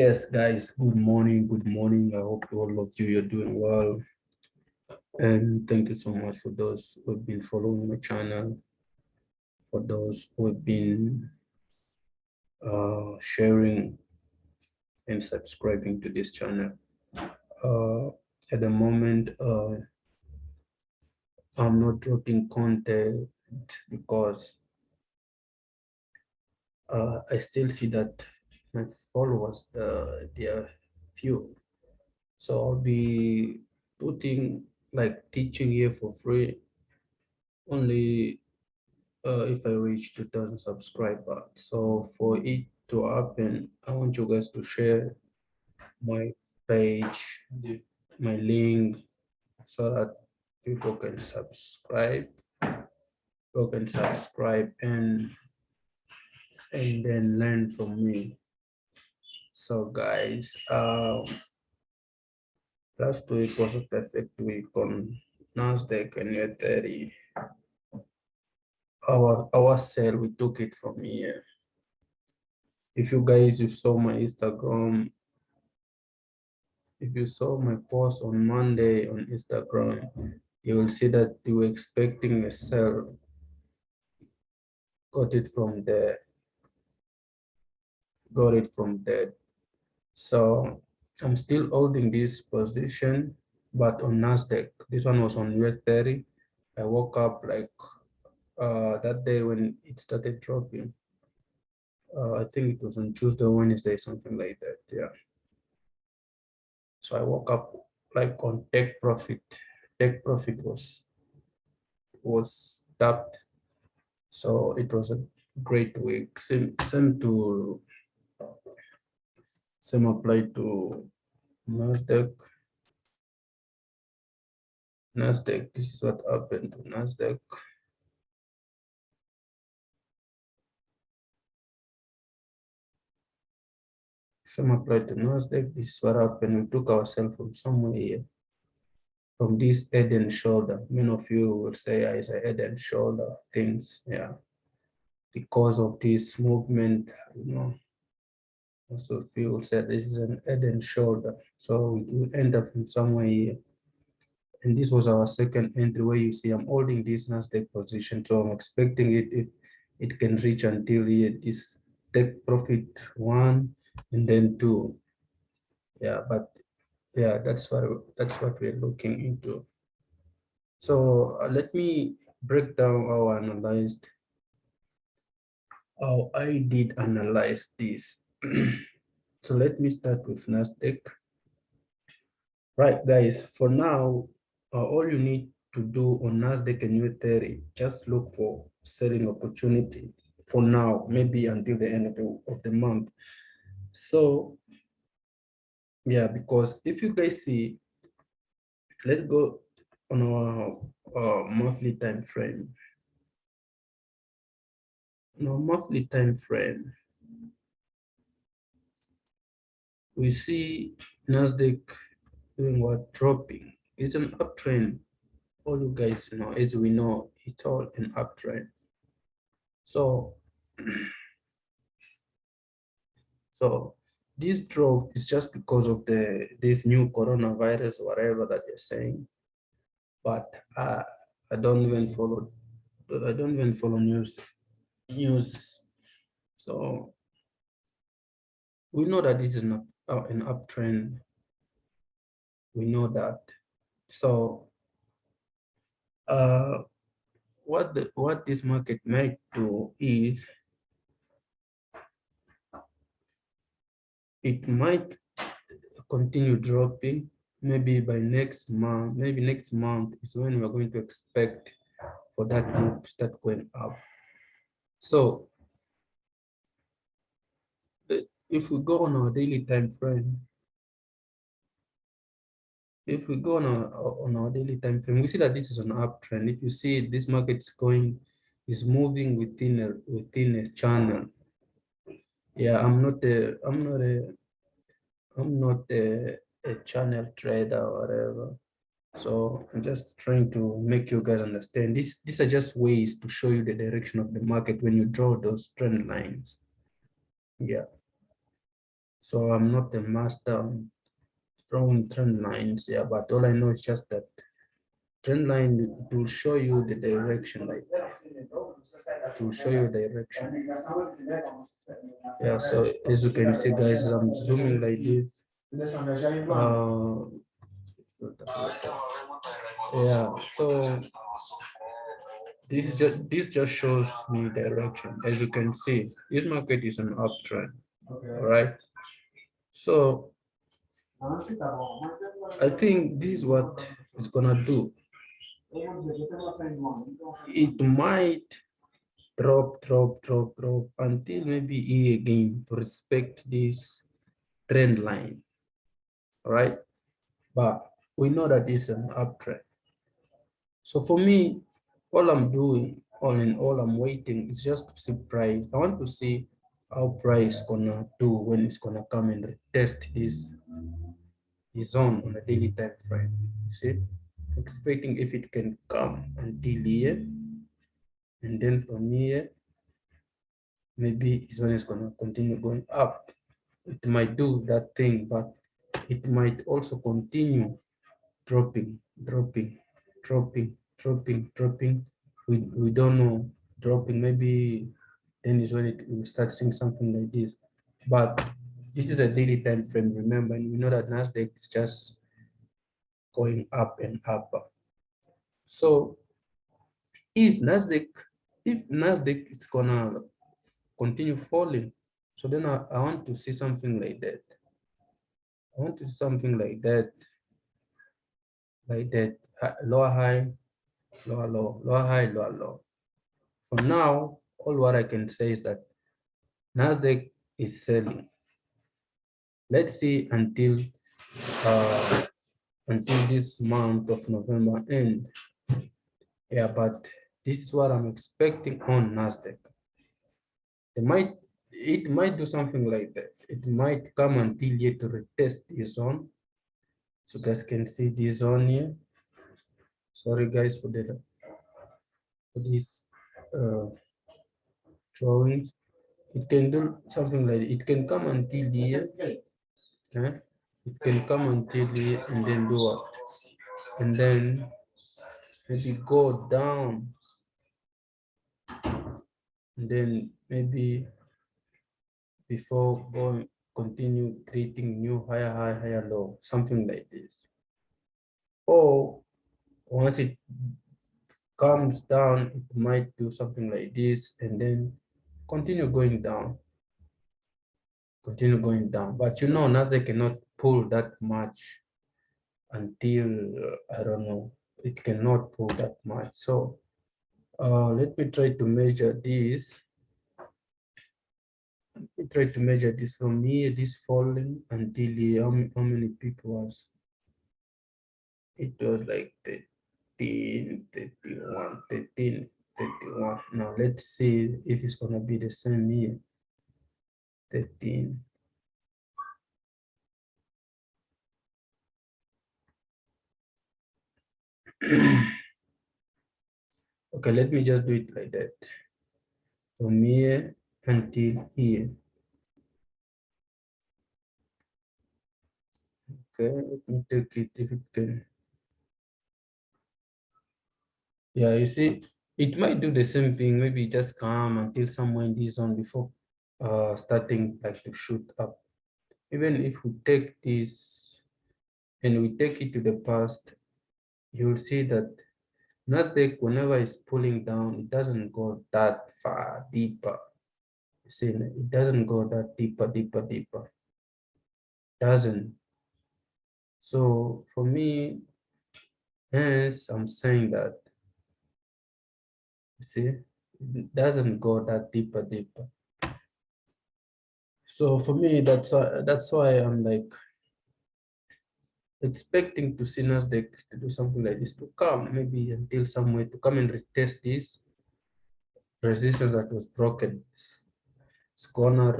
Yes, guys, good morning, good morning. I hope all of you you're doing well. And thank you so much for those who have been following my channel, for those who have been uh, sharing and subscribing to this channel. Uh, at the moment, uh, I'm not dropping content because uh, I still see that my followers, they are few. So I'll be putting like teaching here for free only uh, if I reach 2000 subscribers. So for it to happen, I want you guys to share my page, my link, so that people can subscribe, people can subscribe and and then learn from me. So guys, um, last week was a perfect week on Nasdaq and Ethereum. Our our sale, we took it from here. If you guys you saw my Instagram, if you saw my post on Monday on Instagram, you will see that you were expecting a sell. Got it from there. Got it from there. So I'm still holding this position, but on NASDAQ, this one was on US 30. I woke up like uh, that day when it started dropping. Uh, I think it was on Tuesday, Wednesday, something like that. Yeah. So I woke up like on take profit. Take profit was was stopped. So it was a great week. Same, same to same apply to Nasdaq. Nasdaq, this is what happened to Nasdaq. Some applied to Nasdaq, this is what happened. We took ourselves from somewhere here, from this head and shoulder. Many of you will say I a head and shoulder things, yeah. Because of this movement, you know, also people said this is an head and shoulder. So we end up from somewhere here. And this was our second entry where you see I'm holding this Nasdaq position. So I'm expecting it if it can reach until here, this take profit one, and then two yeah but yeah that's what that's what we're looking into so uh, let me break down how I analyzed how I did analyze this so let me start with Nasdaq right guys for now uh, all you need to do on Nasdaq and U30 just look for selling opportunity for now maybe until the end of the, of the month so yeah, because if you guys see, let's go on our uh, monthly time frame. No monthly time frame, we see Nasdaq doing what dropping. It's an uptrend. All you guys know, as we know, it's all an uptrend. So So this drop is just because of the this new coronavirus, whatever that you're saying. But I, I don't even follow. I don't even follow news. News. So we know that this is not uh, an uptrend. We know that. So uh, what the, what this market might do is it might continue dropping maybe by next month maybe next month is when we're going to expect for that move to start going up so if we go on our daily time frame if we go on our on our daily time frame we see that this is an uptrend if you see this market is going is moving within a within a channel. Yeah i'm not a i'm not a i'm not a, a channel trader or whatever. So i'm just trying to make you guys understand. This these are just ways to show you the direction of the market when you draw those trend lines. Yeah So I'm not a master on drawing trend lines, yeah, but all I know is just that trend line will show you the direction, like it will show you direction. Yeah, so as you can see, guys, I'm zooming like this. Uh, yeah, so this just this just shows me direction. As you can see, this market is an uptrend. All right. So I think this is what it's gonna do. It might drop, drop, drop, drop until maybe E again to respect this trend line. Right. But we know that it's an uptrend. So for me, all I'm doing, all in all I'm waiting is just to see price. I want to see price gonna do when it's gonna come and test this, this zone on a daily time frame. You See, expecting if it can come until here, and then from here, maybe it's when it's gonna continue going up. It might do that thing, but it might also continue dropping, dropping, dropping, dropping, dropping. We, we don't know, dropping, maybe then is when it will start seeing something like this. But this is a daily time frame, remember, and we know that NASDAQ is just going up and up. So if NASDAQ, if NASDAQ is gonna continue falling, so then I, I want to see something like that. I want to see something like that, like that, lower high, lower low, lower high, lower low. For now, all what I can say is that NASDAQ is selling. Let's see until uh, until this month of November end. Yeah, but this is what I'm expecting on NASDAQ. It might it might do something like that. It might come until here to retest this zone. So guys can see this zone here. Sorry guys for the for this uh, drawings. It can do something like it can come until here. Eh? It can come until here and then do what? And then maybe go down. And then maybe before going continue creating new higher high higher low something like this or once it comes down it might do something like this and then continue going down. Continue going down. But you know nasdaq cannot pull that much until i don't know it cannot pull that much. So uh, let me try to measure this. Let me try to measure this from here, this falling until how, how many people was? It was like 13, 31, 13, 31. Now let's see if it's gonna be the same year. 13. okay, let me just do it like that. From here until here. Okay, let me take it if it can. Yeah, you see, it might do the same thing, maybe just come until somewhere in this zone before uh, starting like to shoot up. Even if we take this and we take it to the past, you'll see that NASDAQ, whenever it's pulling down, it doesn't go that far deeper. See it doesn't go that deeper deeper deeper. Doesn't. So for me hence i'm saying that see it doesn't go that deeper deeper so for me that's why that's why i'm like expecting to see Nasdaq to do something like this to come maybe until somewhere to come and retest this resistance that was broken it's gonna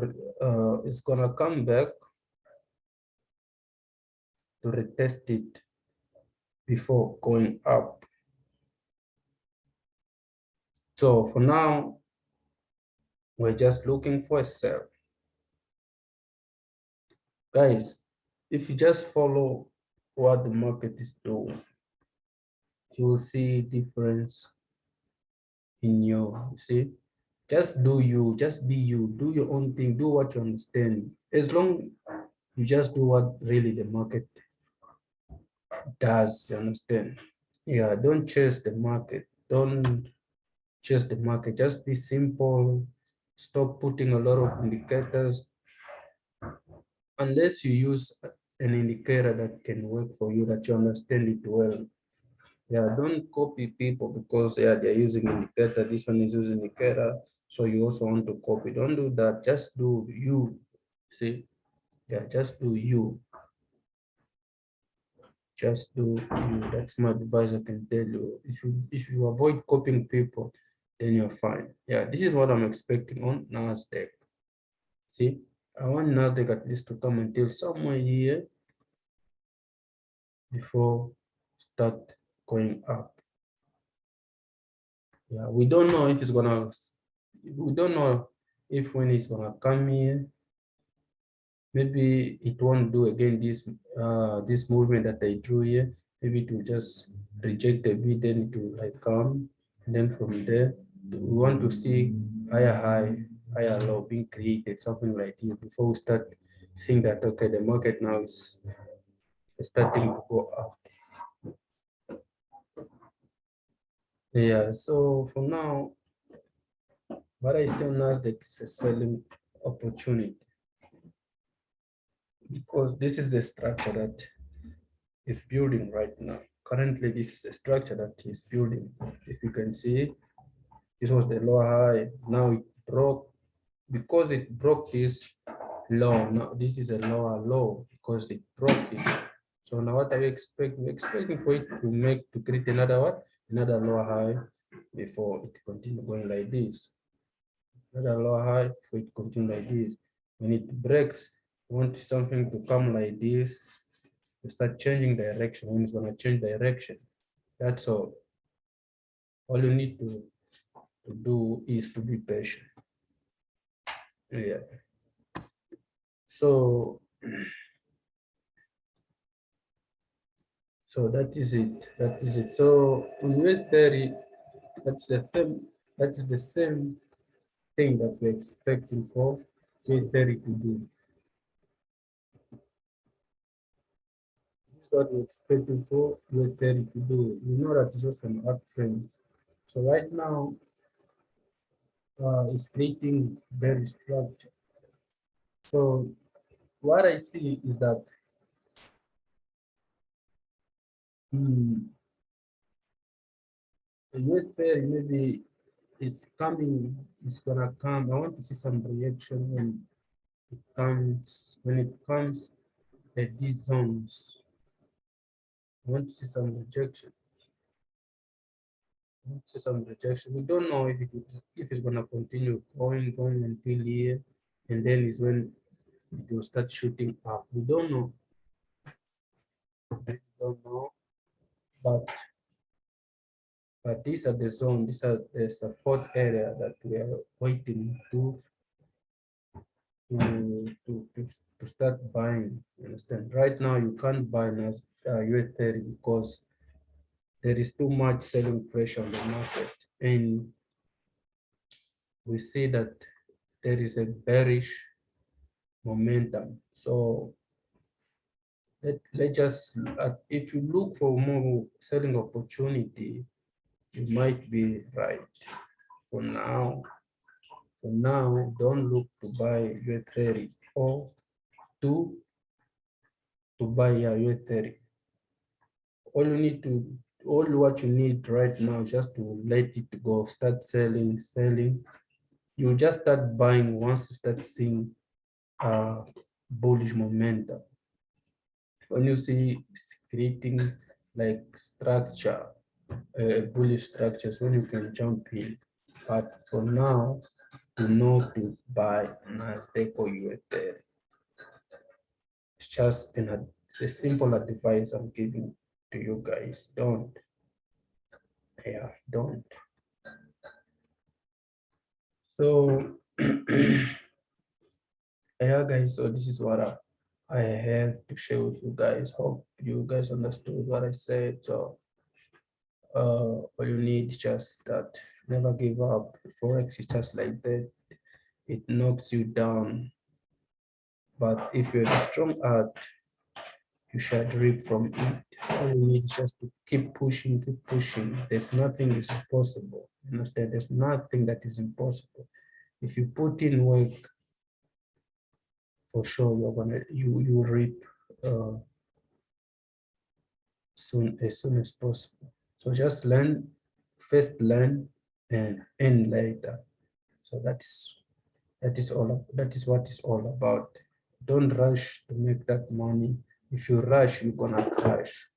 uh, it's gonna come back to retest it before going up. So for now, we're just looking for a sell. guys, if you just follow what the market is doing, you will see difference in your, you see, just do you, just be you, do your own thing, do what you understand. As long you just do what really the market does, you understand? Yeah, don't chase the market, don't chase the market, just be simple, stop putting a lot of indicators. Unless you use an indicator that can work for you, that you understand it well. Yeah, don't copy people because yeah, they're using indicator, this one is using indicator, so you also want to copy. Don't do that, just do you, see? Yeah, just do you. Just do you, that's my advice I can tell you. If you, if you avoid copying people, then you're fine. Yeah, this is what I'm expecting on NASDAQ. See, I want NASDAQ at least to come until somewhere here before start going up. Yeah, we don't know if it's gonna, we don't know if when it's gonna come here, maybe it won't do again this uh this movement that I drew here. Maybe it will just reject a bit, then it will like come, and then from there we want to see higher high, higher low being created, something like this before we start seeing that okay, the market now is starting to go up. Yeah, so for now, but I still Nasdaq is a selling opportunity because this is the structure that is building right now. Currently, this is the structure that is building. If you can see, this was the lower high. Now it broke because it broke this low. Now this is a lower low because it broke it. So now what are you expecting? We're expecting for it to make to create another what? Another lower high before it continue going like this. Another lower high before it continue like this. When it breaks, you want something to come like this. You start changing direction. When it's gonna change direction, that's all. All you need to to do is to be patient. Yeah. So, so that is it. That is it. So on US 30, that's the same, that's the same thing that we're expecting for 30 to do. What we're expecting for 30 to do. You know that it's just an uptrend. So right now, uh, is creating very structure. So what I see is that hmm, the US 30 maybe it's coming, it's gonna come. I want to see some reaction when it comes, when it comes at these zones. I want to see some rejection see some rejection. We don't know if it if it's gonna continue going going until here, and then is when it will start shooting up. We don't know. We don't know, but but these are the zone. These are the support area that we are waiting to to to to, start buying. You understand? Right now, you can't buy as uh, US 30 because there is too much selling pressure on the market. And we see that there is a bearish momentum. So let, let's just uh, if you look for more selling opportunity you might be right. For now for now don't look to buy US30 or to to buy a US30 all you need to all what you need right now just to let it go, start selling, selling. You just start buying once you start seeing uh, bullish momentum. When you see creating like structure, uh, bullish structures, when you can jump in. But for now, to know to buy NASDAQ or US30. It's just an, a simple advice I'm giving to you guys. Don't. Yeah, don't. So, yeah, guys, so this is what I, I have to share with you guys. Hope you guys understood what I said. So uh, all you need just that. Never give up. Forex is just like that. It knocks you down. But if you're strong heart, you should reap from it. All you need is just to keep pushing, keep pushing. There's nothing is impossible. Understand? There's nothing that is impossible. If you put in work, for sure you're gonna you you reap uh, soon as soon as possible. So just learn, first learn and end later. So that's that is all that is what it's all about. Don't rush to make that money. If you rush, you're gonna crash.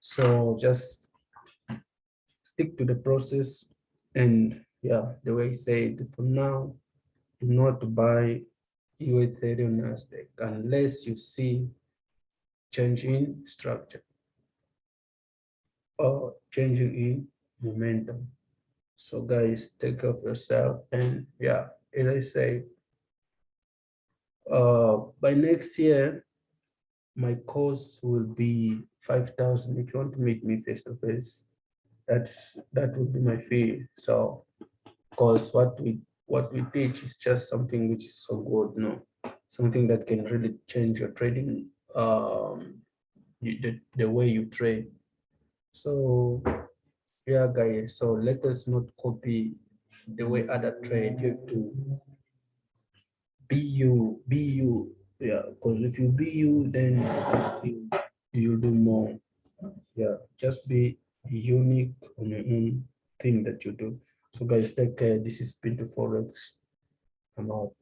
So just stick to the process and yeah, the way I said for now, do not buy your Ethereum Nasdaq unless you see change in structure or changing in momentum. So guys, take care of yourself and yeah, as I say, uh, by next year, my course will be 5,000. If you want to meet me face to face, that's that would be my fee. So, because what we what we teach is just something which is so good, no, something that can really change your trading, um, you, the the way you trade. So, yeah, guys. So let us not copy the way other trade. You have to be you, be you. Yeah, because if you be you, then you you'll do more. Yeah, just be unique on your own thing that you do. So guys, take care. This is Pinto Forex. I'm out.